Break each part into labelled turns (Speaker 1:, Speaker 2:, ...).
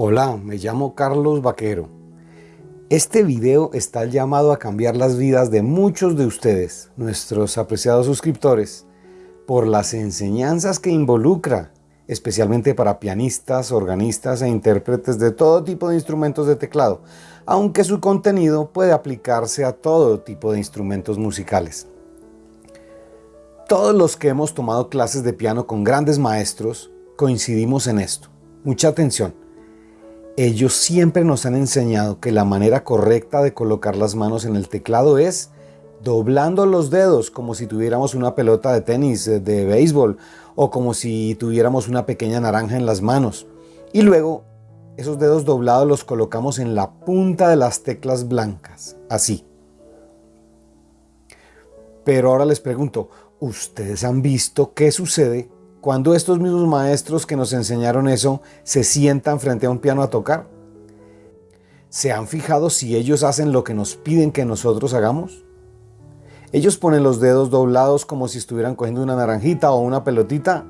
Speaker 1: Hola, me llamo Carlos Vaquero. Este video está llamado a cambiar las vidas de muchos de ustedes, nuestros apreciados suscriptores, por las enseñanzas que involucra, especialmente para pianistas, organistas e intérpretes de todo tipo de instrumentos de teclado, aunque su contenido puede aplicarse a todo tipo de instrumentos musicales. Todos los que hemos tomado clases de piano con grandes maestros coincidimos en esto. Mucha atención ellos siempre nos han enseñado que la manera correcta de colocar las manos en el teclado es doblando los dedos como si tuviéramos una pelota de tenis, eh, de béisbol o como si tuviéramos una pequeña naranja en las manos. Y luego esos dedos doblados los colocamos en la punta de las teclas blancas, así. Pero ahora les pregunto, ¿ustedes han visto qué sucede cuando estos mismos maestros que nos enseñaron eso se sientan frente a un piano a tocar? ¿Se han fijado si ellos hacen lo que nos piden que nosotros hagamos? Ellos ponen los dedos doblados como si estuvieran cogiendo una naranjita o una pelotita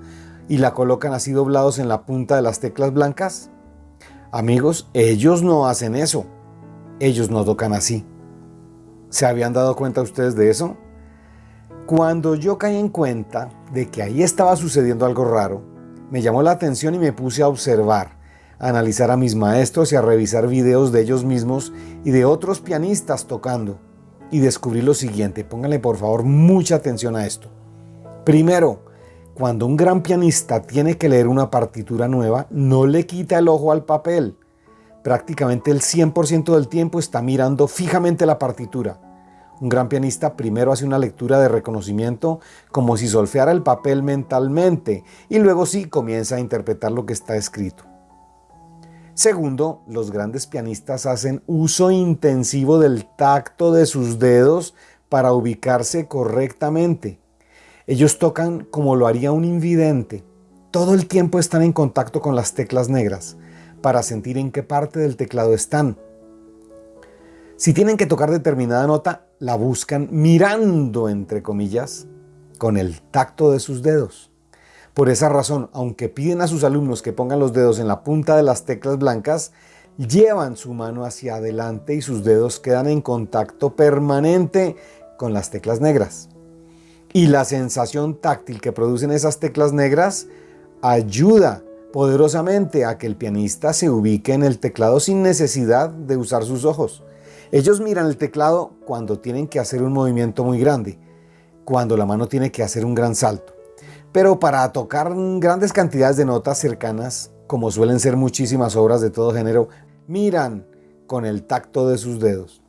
Speaker 1: y la colocan así doblados en la punta de las teclas blancas. Amigos, ellos no hacen eso. Ellos no tocan así. ¿Se habían dado cuenta ustedes de eso? Cuando yo caí en cuenta de que ahí estaba sucediendo algo raro, me llamó la atención y me puse a observar, a analizar a mis maestros y a revisar videos de ellos mismos y de otros pianistas tocando. Y descubrí lo siguiente, pónganle por favor mucha atención a esto. Primero, cuando un gran pianista tiene que leer una partitura nueva, no le quita el ojo al papel. Prácticamente el 100% del tiempo está mirando fijamente la partitura un gran pianista primero hace una lectura de reconocimiento como si solfeara el papel mentalmente y luego sí comienza a interpretar lo que está escrito. Segundo, los grandes pianistas hacen uso intensivo del tacto de sus dedos para ubicarse correctamente. Ellos tocan como lo haría un invidente. Todo el tiempo están en contacto con las teclas negras para sentir en qué parte del teclado están. Si tienen que tocar determinada nota, la buscan mirando, entre comillas, con el tacto de sus dedos. Por esa razón, aunque piden a sus alumnos que pongan los dedos en la punta de las teclas blancas, llevan su mano hacia adelante y sus dedos quedan en contacto permanente con las teclas negras. Y la sensación táctil que producen esas teclas negras ayuda poderosamente a que el pianista se ubique en el teclado sin necesidad de usar sus ojos. Ellos miran el teclado cuando tienen que hacer un movimiento muy grande, cuando la mano tiene que hacer un gran salto. Pero para tocar grandes cantidades de notas cercanas, como suelen ser muchísimas obras de todo género, miran con el tacto de sus dedos.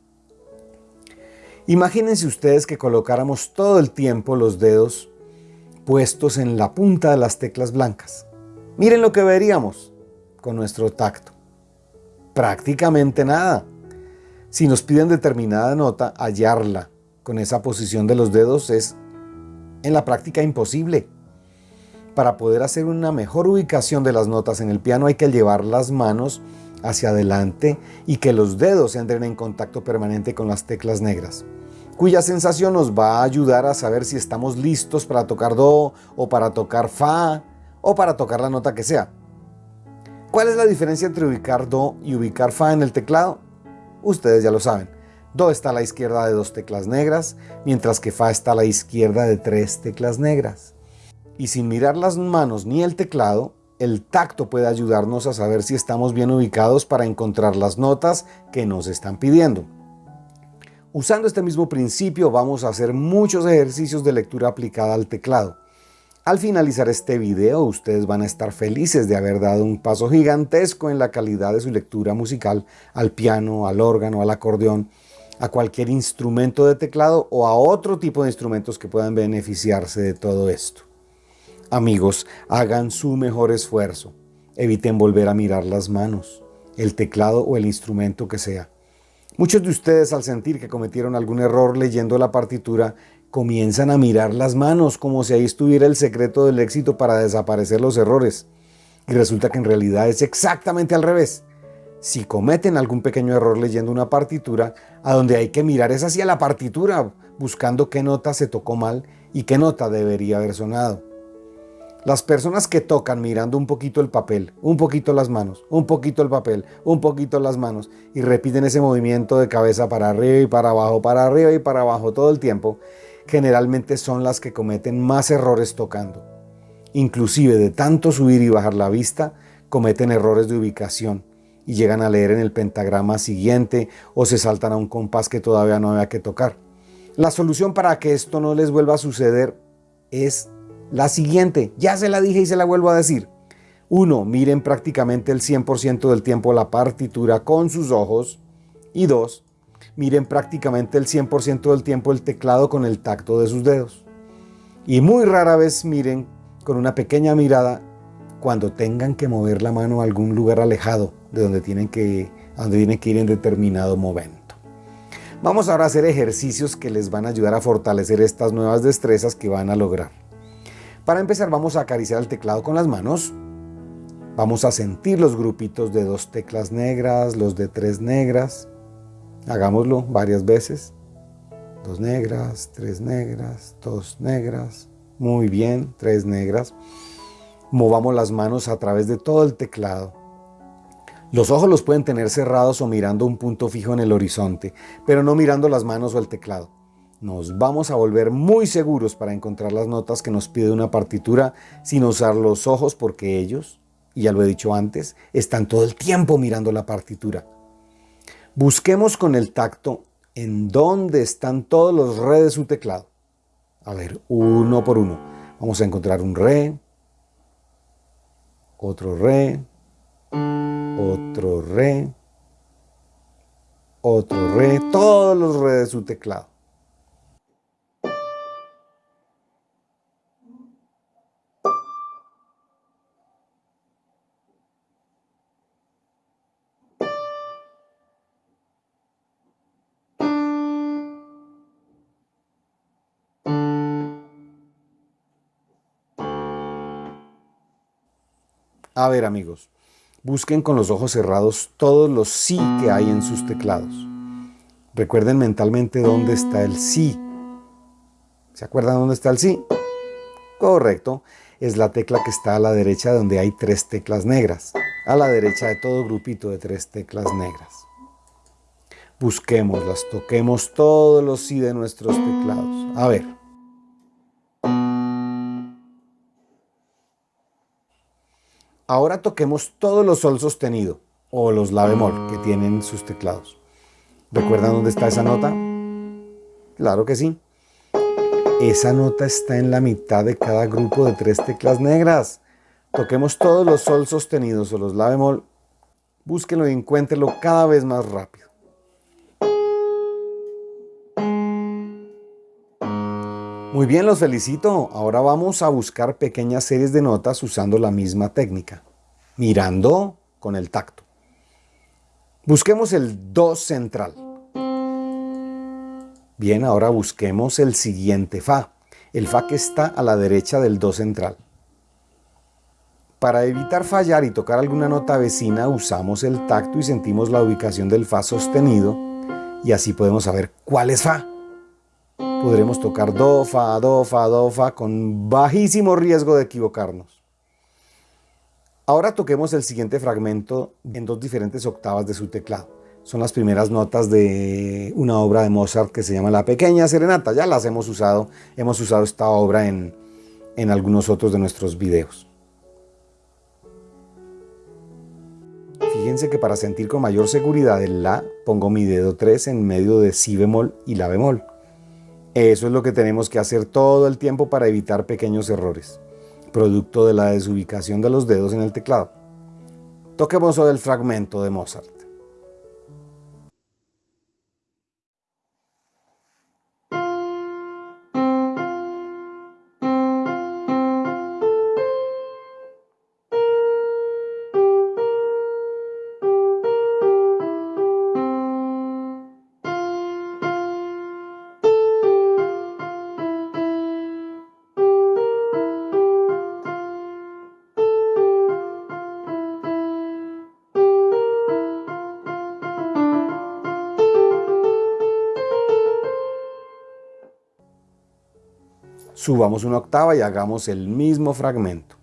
Speaker 1: Imagínense ustedes que colocáramos todo el tiempo los dedos puestos en la punta de las teclas blancas. Miren lo que veríamos con nuestro tacto. Prácticamente nada. Si nos piden determinada nota, hallarla con esa posición de los dedos es en la práctica imposible. Para poder hacer una mejor ubicación de las notas en el piano hay que llevar las manos hacia adelante y que los dedos entren en contacto permanente con las teclas negras, cuya sensación nos va a ayudar a saber si estamos listos para tocar Do o para tocar Fa o para tocar la nota que sea. ¿Cuál es la diferencia entre ubicar Do y ubicar Fa en el teclado? Ustedes ya lo saben. Do está a la izquierda de dos teclas negras, mientras que Fa está a la izquierda de tres teclas negras. Y sin mirar las manos ni el teclado, el tacto puede ayudarnos a saber si estamos bien ubicados para encontrar las notas que nos están pidiendo. Usando este mismo principio vamos a hacer muchos ejercicios de lectura aplicada al teclado. Al finalizar este video, ustedes van a estar felices de haber dado un paso gigantesco en la calidad de su lectura musical al piano, al órgano, al acordeón, a cualquier instrumento de teclado o a otro tipo de instrumentos que puedan beneficiarse de todo esto. Amigos, hagan su mejor esfuerzo. Eviten volver a mirar las manos, el teclado o el instrumento que sea. Muchos de ustedes al sentir que cometieron algún error leyendo la partitura comienzan a mirar las manos como si ahí estuviera el secreto del éxito para desaparecer los errores. Y resulta que en realidad es exactamente al revés. Si cometen algún pequeño error leyendo una partitura, a donde hay que mirar es hacia la partitura, buscando qué nota se tocó mal y qué nota debería haber sonado. Las personas que tocan mirando un poquito el papel, un poquito las manos, un poquito el papel, un poquito las manos y repiten ese movimiento de cabeza para arriba y para abajo, para arriba y para abajo todo el tiempo, generalmente son las que cometen más errores tocando. Inclusive de tanto subir y bajar la vista, cometen errores de ubicación y llegan a leer en el pentagrama siguiente o se saltan a un compás que todavía no había que tocar. La solución para que esto no les vuelva a suceder es la siguiente, ya se la dije y se la vuelvo a decir. Uno, miren prácticamente el 100% del tiempo la partitura con sus ojos. Y dos, miren prácticamente el 100% del tiempo el teclado con el tacto de sus dedos. Y muy rara vez miren con una pequeña mirada cuando tengan que mover la mano a algún lugar alejado de donde tienen que, donde tienen que ir en determinado momento. Vamos ahora a hacer ejercicios que les van a ayudar a fortalecer estas nuevas destrezas que van a lograr. Para empezar vamos a acariciar el teclado con las manos. Vamos a sentir los grupitos de dos teclas negras, los de tres negras. Hagámoslo varias veces. Dos negras, tres negras, dos negras. Muy bien, tres negras. Movamos las manos a través de todo el teclado. Los ojos los pueden tener cerrados o mirando un punto fijo en el horizonte, pero no mirando las manos o el teclado nos vamos a volver muy seguros para encontrar las notas que nos pide una partitura sin usar los ojos porque ellos, y ya lo he dicho antes, están todo el tiempo mirando la partitura. Busquemos con el tacto en dónde están todos los re de su teclado. A ver, uno por uno. Vamos a encontrar un re, otro re, otro re, otro re, todos los re de su teclado. A ver amigos, busquen con los ojos cerrados todos los sí que hay en sus teclados. Recuerden mentalmente dónde está el sí. ¿Se acuerdan dónde está el sí? Correcto, es la tecla que está a la derecha donde hay tres teclas negras. A la derecha de todo grupito de tres teclas negras. Busquémoslas, toquemos todos los sí de nuestros teclados. A ver. Ahora toquemos todos los sol sostenido o los la bemol que tienen sus teclados. ¿Recuerdan dónde está esa nota? Claro que sí. Esa nota está en la mitad de cada grupo de tres teclas negras. Toquemos todos los sol sostenidos o los la bemol. Búsquenlo y encuéntrenlo cada vez más rápido. Muy bien, los felicito. Ahora vamos a buscar pequeñas series de notas usando la misma técnica, mirando con el tacto. Busquemos el Do central. Bien, ahora busquemos el siguiente Fa, el Fa que está a la derecha del Do central. Para evitar fallar y tocar alguna nota vecina, usamos el tacto y sentimos la ubicación del Fa sostenido y así podemos saber cuál es Fa podremos tocar do, fa, do, fa, do, fa con bajísimo riesgo de equivocarnos. Ahora toquemos el siguiente fragmento en dos diferentes octavas de su teclado. Son las primeras notas de una obra de Mozart que se llama La Pequeña Serenata. Ya las hemos usado, hemos usado esta obra en, en algunos otros de nuestros videos. Fíjense que para sentir con mayor seguridad el La, pongo mi dedo 3 en medio de Si bemol y La bemol. Eso es lo que tenemos que hacer todo el tiempo para evitar pequeños errores, producto de la desubicación de los dedos en el teclado. Toquemos el fragmento de Mozart. Subamos una octava y hagamos el mismo fragmento.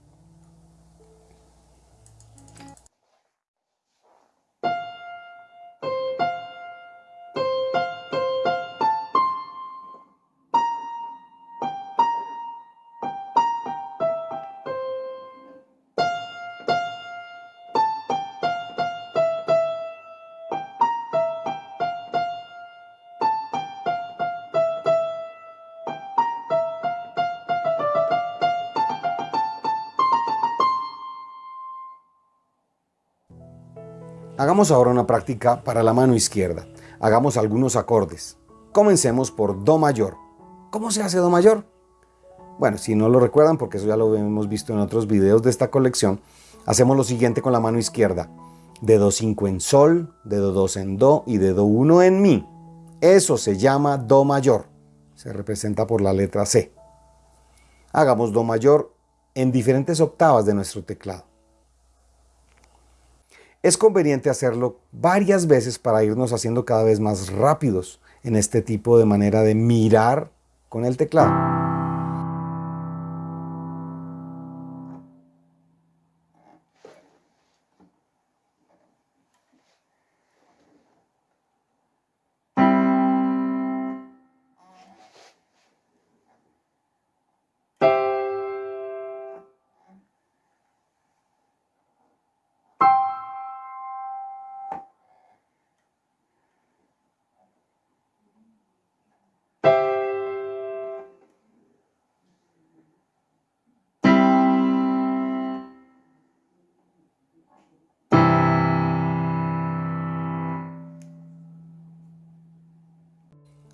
Speaker 1: Hagamos ahora una práctica para la mano izquierda. Hagamos algunos acordes. Comencemos por Do mayor. ¿Cómo se hace Do mayor? Bueno, si no lo recuerdan, porque eso ya lo hemos visto en otros videos de esta colección, hacemos lo siguiente con la mano izquierda. Dedo 5 en Sol, dedo 2 en Do y dedo 1 en Mi. Eso se llama Do mayor. Se representa por la letra C. Hagamos Do mayor en diferentes octavas de nuestro teclado. Es conveniente hacerlo varias veces para irnos haciendo cada vez más rápidos en este tipo de manera de mirar con el teclado.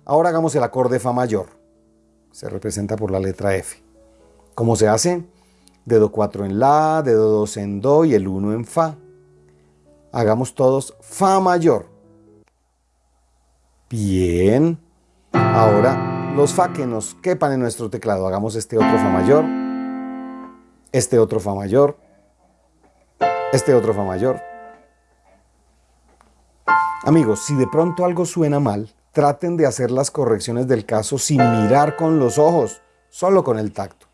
Speaker 1: Ahora hagamos el acorde Fa mayor. Se representa por la letra F. ¿Cómo se hace? Dedo 4 en La, dedo 2 en Do y el 1 en Fa. Hagamos todos Fa mayor. Bien. Ahora los Fa que nos quepan en nuestro teclado. Hagamos este otro Fa mayor. Este otro Fa mayor. Este otro Fa mayor. Amigos, si de pronto algo suena mal, traten de hacer las correcciones del caso sin mirar con los ojos, solo con el tacto.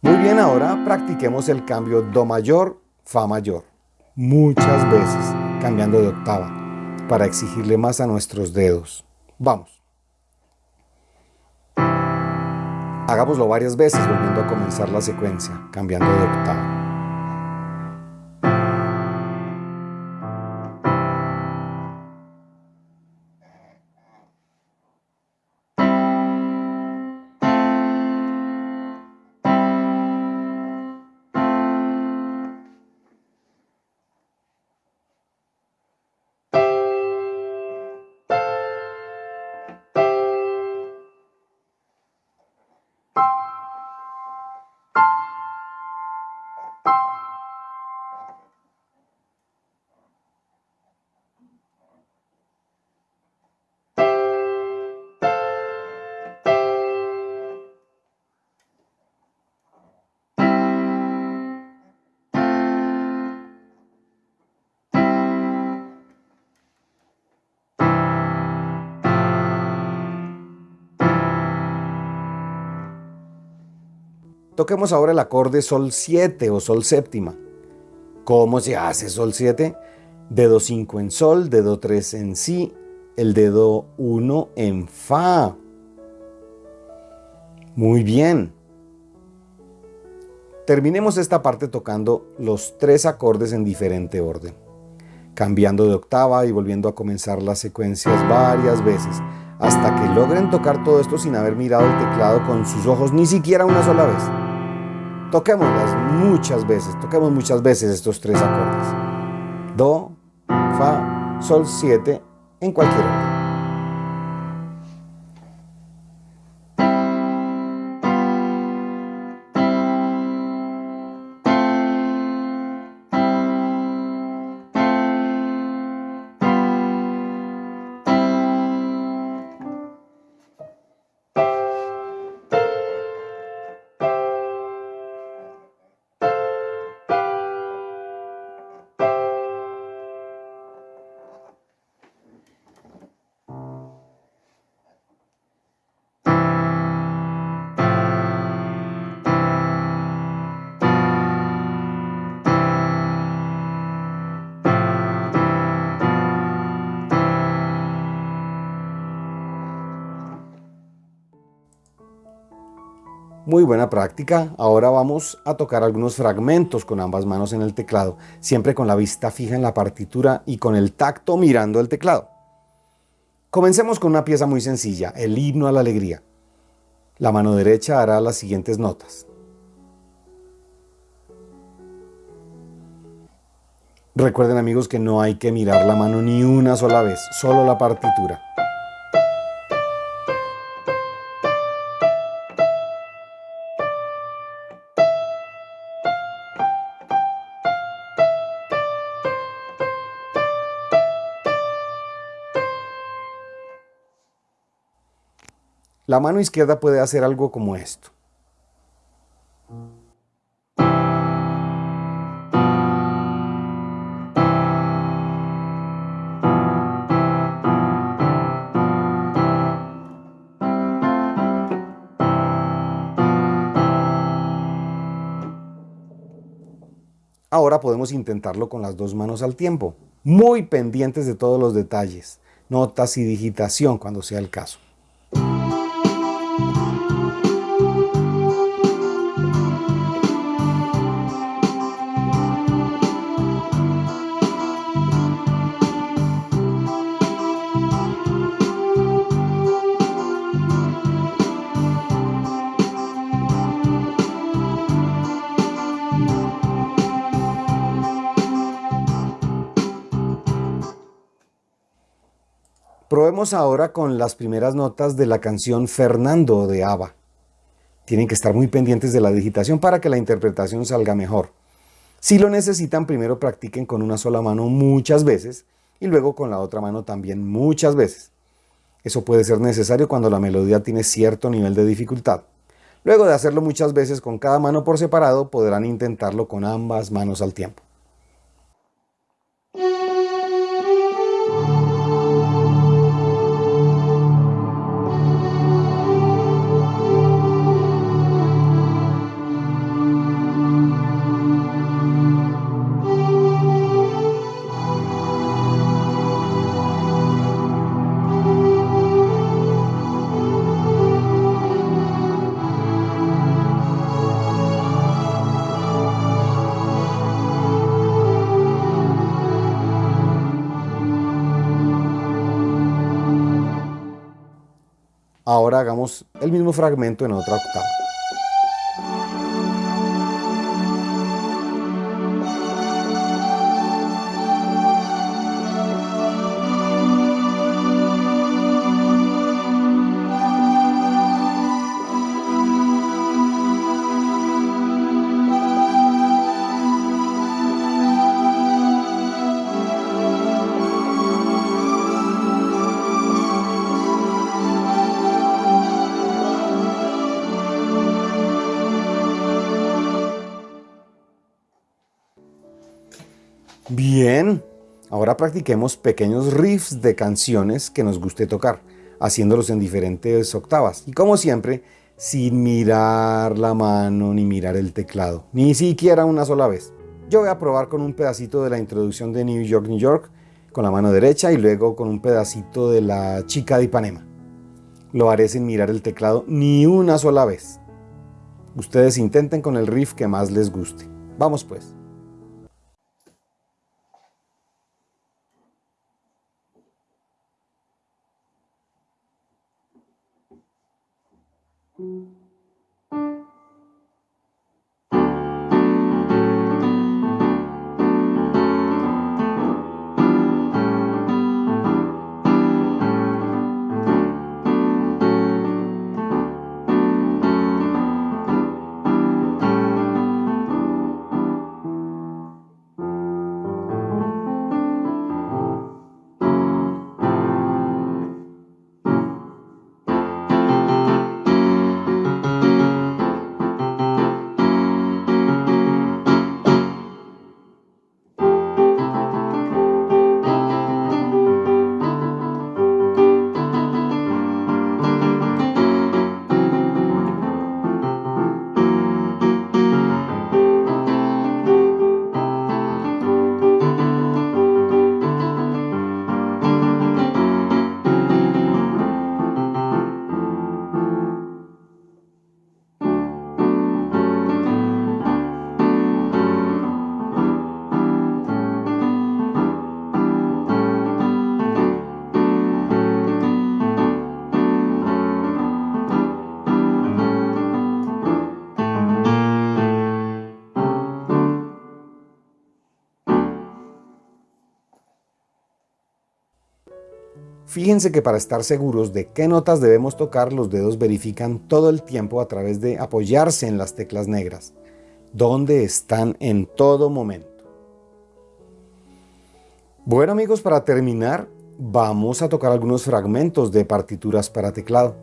Speaker 1: Muy bien, ahora practiquemos el cambio Do mayor, Fa mayor, muchas veces cambiando de octava, para exigirle más a nuestros dedos. Vamos. Hagámoslo varias veces volviendo a comenzar la secuencia, cambiando de octava. Toquemos ahora el acorde Sol 7 o Sol séptima. ¿Cómo se hace Sol 7? Dedo 5 en Sol, dedo 3 en Si, el dedo 1 en Fa. Muy bien. Terminemos esta parte tocando los tres acordes en diferente orden, cambiando de octava y volviendo a comenzar las secuencias varias veces, hasta que logren tocar todo esto sin haber mirado el teclado con sus ojos ni siquiera una sola vez. Toquémoslas muchas veces, toquemos muchas veces estos tres acordes. Do, Fa, Sol 7 en cualquier orden. Muy buena práctica. Ahora vamos a tocar algunos fragmentos con ambas manos en el teclado, siempre con la vista fija en la partitura y con el tacto mirando el teclado. Comencemos con una pieza muy sencilla, el himno a la alegría. La mano derecha hará las siguientes notas. Recuerden amigos que no hay que mirar la mano ni una sola vez, solo la partitura. La mano izquierda puede hacer algo como esto. Ahora podemos intentarlo con las dos manos al tiempo, muy pendientes de todos los detalles, notas y digitación cuando sea el caso. Probemos ahora con las primeras notas de la canción Fernando de ABBA. Tienen que estar muy pendientes de la digitación para que la interpretación salga mejor. Si lo necesitan, primero practiquen con una sola mano muchas veces y luego con la otra mano también muchas veces. Eso puede ser necesario cuando la melodía tiene cierto nivel de dificultad. Luego de hacerlo muchas veces con cada mano por separado, podrán intentarlo con ambas manos al tiempo. El mismo fragmento en otra octava. Practiquemos pequeños riffs de canciones que nos guste tocar, haciéndolos en diferentes octavas. Y como siempre, sin mirar la mano ni mirar el teclado, ni siquiera una sola vez. Yo voy a probar con un pedacito de la introducción de New York, New York, con la mano derecha y luego con un pedacito de la chica de Ipanema. Lo haré sin mirar el teclado ni una sola vez. Ustedes intenten con el riff que más les guste. Vamos pues. Fíjense que para estar seguros de qué notas debemos tocar, los dedos verifican todo el tiempo a través de apoyarse en las teclas negras, donde están en todo momento. Bueno amigos, para terminar, vamos a tocar algunos fragmentos de partituras para teclado.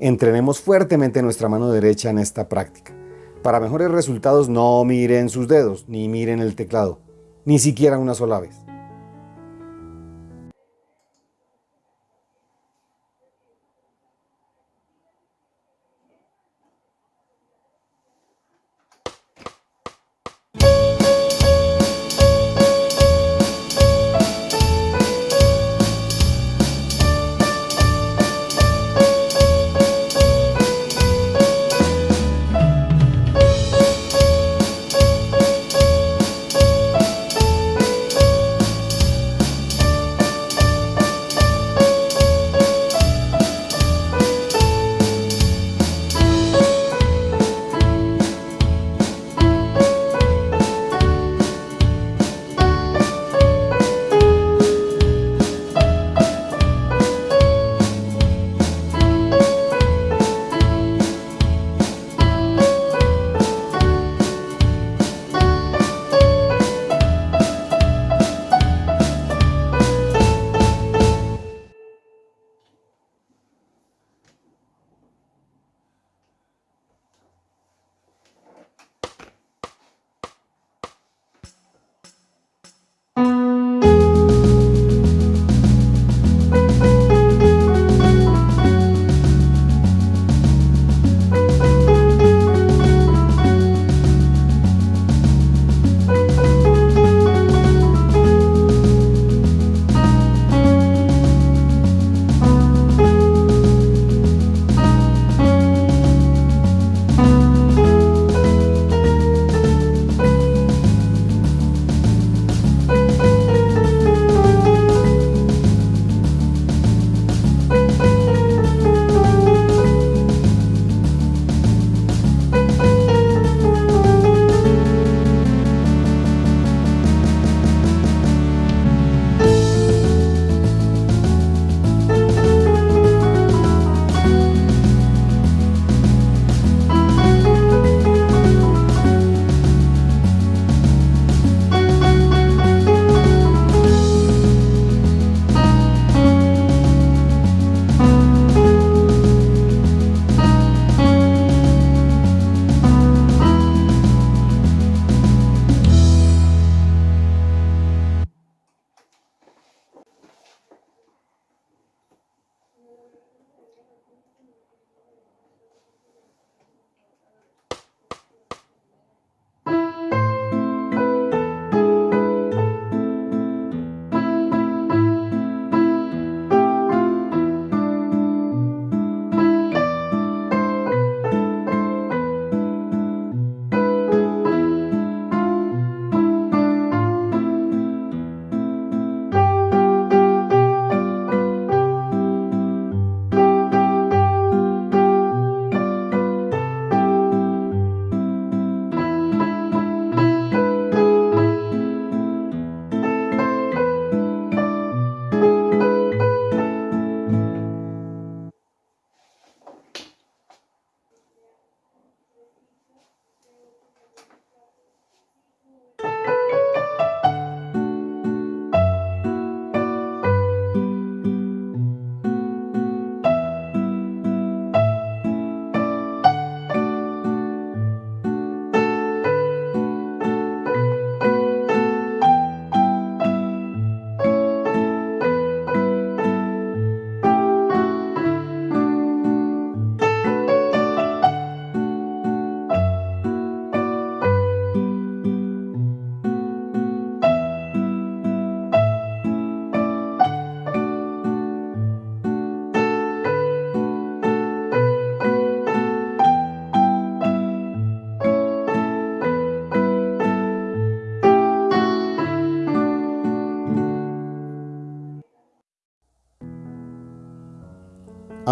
Speaker 1: Entrenemos fuertemente nuestra mano derecha en esta práctica. Para mejores resultados no miren sus dedos, ni miren el teclado, ni siquiera una sola vez.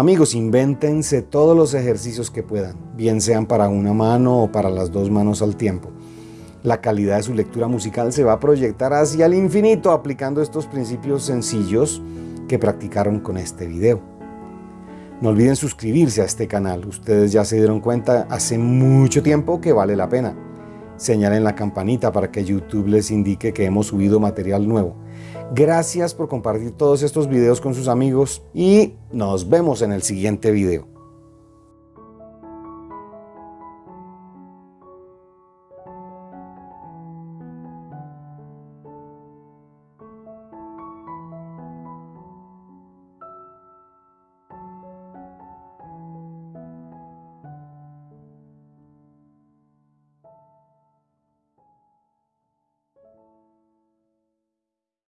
Speaker 1: Amigos, invéntense todos los ejercicios que puedan, bien sean para una mano o para las dos manos al tiempo. La calidad de su lectura musical se va a proyectar hacia el infinito aplicando estos principios sencillos que practicaron con este video. No olviden suscribirse a este canal, ustedes ya se dieron cuenta hace mucho tiempo que vale la pena. Señalen la campanita para que YouTube les indique que hemos subido material nuevo. Gracias por compartir todos estos videos con sus amigos y nos vemos en el siguiente video.